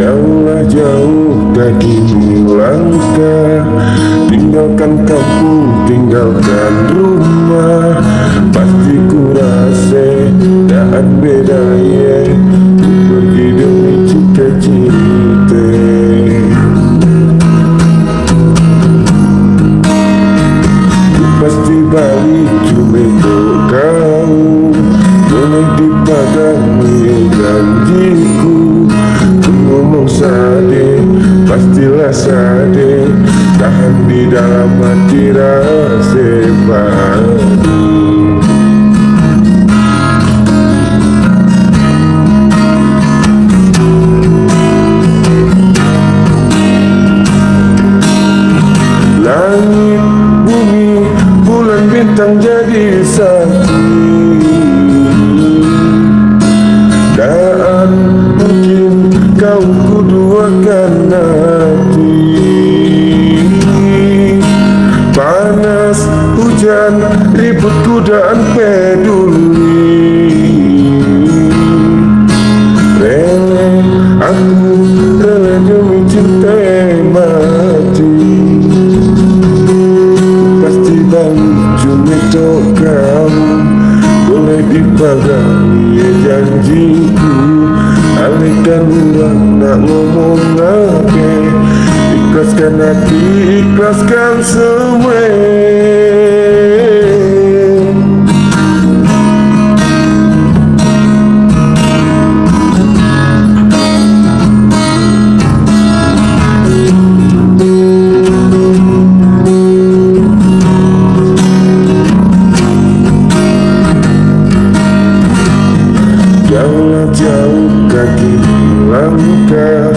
Jauhlah jauh kaki langkah. Tinggalkan kampung, tinggalkan rumah. Pasti ku rasa tak beda ya. Pergi demi cita-cita. Ku pasti balik cuma kau. Boleh dipagami janjiku Ku ngomong sade, pastilah sade Tahan di dalam hati rasa padu Langit, bumi, bulan, bintang jadi saksi kau kuduakan hati. Panas, hujan, ribut kudaan peduli. Rela, aku rela demi cinta mati. Pasti balik untuk kamu Boleh dipagami ya janjiku Alihkan orang nak ngomong apa Ikhlaskan hati, ikhlaskan semua Jauhlah jauh kaki langkah